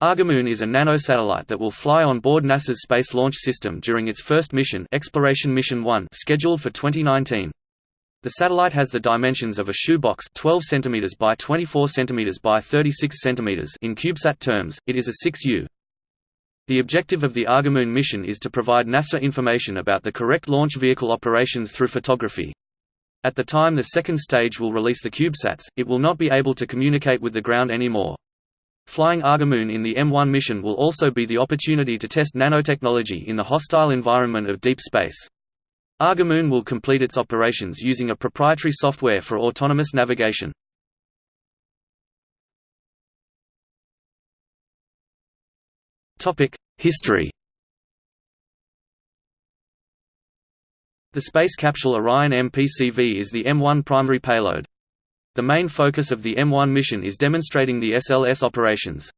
Argomoon is a nanosatellite that will fly on board NASA's Space Launch System during its first mission Exploration Mission 1 scheduled for 2019. The satellite has the dimensions of a shoebox 12 cm by 24 cm by 36 cm in CubeSat terms, it is a 6U. The objective of the Argomoon mission is to provide NASA information about the correct launch vehicle operations through photography. At the time the second stage will release the CubeSats, it will not be able to communicate with the ground anymore. Flying Argomoon in the M1 mission will also be the opportunity to test nanotechnology in the hostile environment of deep space. Argomoon will complete its operations using a proprietary software for autonomous navigation. History The space capsule Orion MPCV is the M1 primary payload. The main focus of the M1 mission is demonstrating the SLS operations.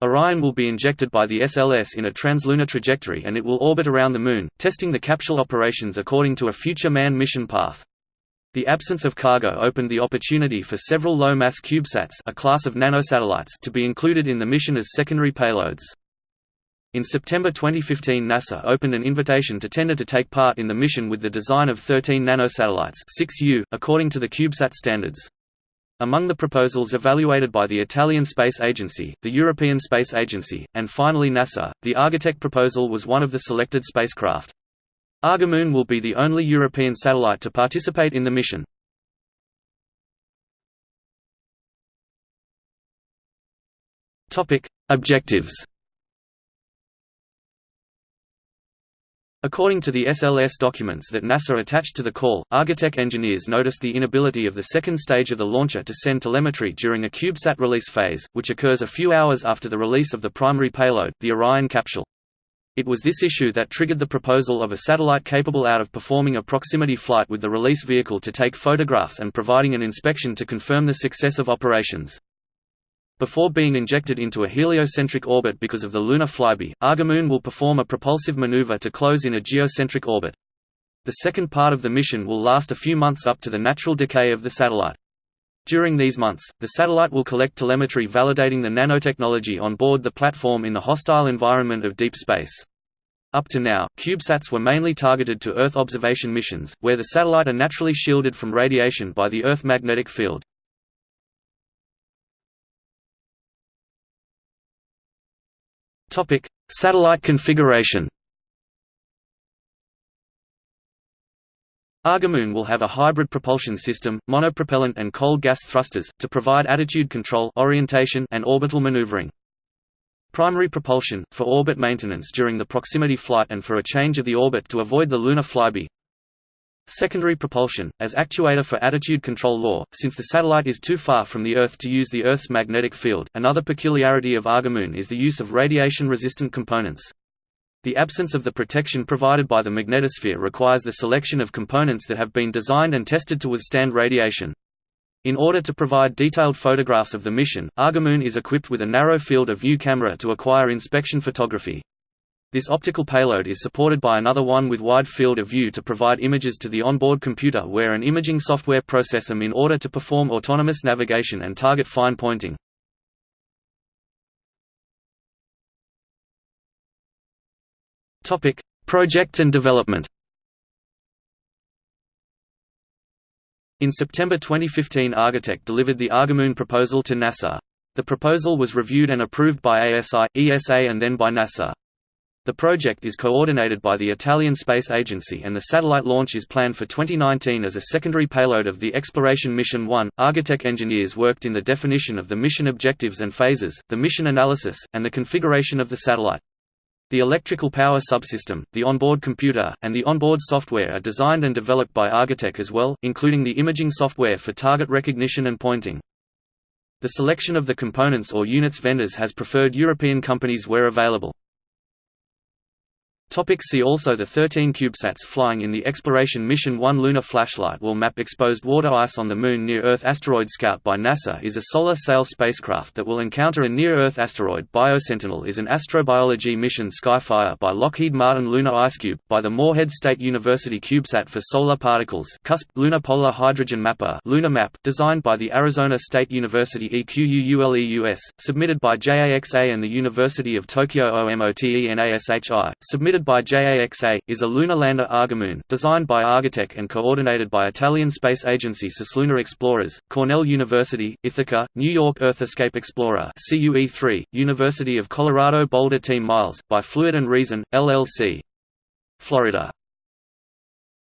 Orion will be injected by the SLS in a translunar trajectory and it will orbit around the Moon, testing the capsule operations according to a future manned mission path. The absence of cargo opened the opportunity for several low-mass CubeSats a class of nanosatellites to be included in the mission as secondary payloads. In September 2015 NASA opened an invitation to tender to take part in the mission with the design of 13 nanosatellites 6U, according to the CubeSat standards. Among the proposals evaluated by the Italian Space Agency, the European Space Agency, and finally NASA, the Argotec proposal was one of the selected spacecraft. Argomoon will be the only European satellite to participate in the mission. Objectives According to the SLS documents that NASA attached to the call, Argotec engineers noticed the inability of the second stage of the launcher to send telemetry during a CubeSat release phase, which occurs a few hours after the release of the primary payload, the Orion capsule. It was this issue that triggered the proposal of a satellite capable out of performing a proximity flight with the release vehicle to take photographs and providing an inspection to confirm the success of operations. Before being injected into a heliocentric orbit because of the lunar flyby, Argomoon will perform a propulsive maneuver to close in a geocentric orbit. The second part of the mission will last a few months up to the natural decay of the satellite. During these months, the satellite will collect telemetry validating the nanotechnology on board the platform in the hostile environment of deep space. Up to now, CubeSats were mainly targeted to Earth observation missions, where the satellite are naturally shielded from radiation by the Earth magnetic field. Topic: Satellite configuration. Argomoon will have a hybrid propulsion system, monopropellant and cold gas thrusters, to provide attitude control orientation and orbital maneuvering. Primary propulsion, for orbit maintenance during the proximity flight and for a change of the orbit to avoid the lunar flyby. Secondary propulsion, as actuator for attitude control law, since the satellite is too far from the Earth to use the Earth's magnetic field. Another peculiarity of Argomoon is the use of radiation-resistant components. The absence of the protection provided by the magnetosphere requires the selection of components that have been designed and tested to withstand radiation. In order to provide detailed photographs of the mission, Argomoon is equipped with a narrow field of view camera to acquire inspection photography. This optical payload is supported by another one with wide field of view to provide images to the onboard computer where an imaging software process them in order to perform autonomous navigation and target fine pointing. Project and development In September 2015 Argotec delivered the Argomoon proposal to NASA. The proposal was reviewed and approved by ASI, ESA and then by NASA. The project is coordinated by the Italian Space Agency and the satellite launch is planned for 2019 as a secondary payload of the Exploration Mission 1. Argotec engineers worked in the definition of the mission objectives and phases, the mission analysis, and the configuration of the satellite. The electrical power subsystem, the onboard computer, and the onboard software are designed and developed by Argotec as well, including the imaging software for target recognition and pointing. The selection of the components or units vendors has preferred European companies where available. Topic see also The 13 CubeSats flying in the Exploration Mission 1 Lunar Flashlight will map exposed water ice on the Moon Near-Earth Asteroid Scout by NASA is a solar sail spacecraft that will encounter a near-Earth asteroid. BioSentinel is an astrobiology mission Skyfire by Lockheed Martin Lunar IceCube, by the Morehead State University CubeSat for Solar Particles. CUSP, Lunar Polar Hydrogen Mapper LunaH-Map, designed by the Arizona State University EQUULEUS, submitted by JAXA and the University of Tokyo OMOTE OMOTENASHI, submitted by JAXA, is a lunar lander Argomoon, designed by Argotec and coordinated by Italian Space Agency Cislunar Explorers, Cornell University, Ithaca, New York Earth Escape Explorer CUE3, University of Colorado Boulder Team Miles, by Fluid and Reason, LLC. Florida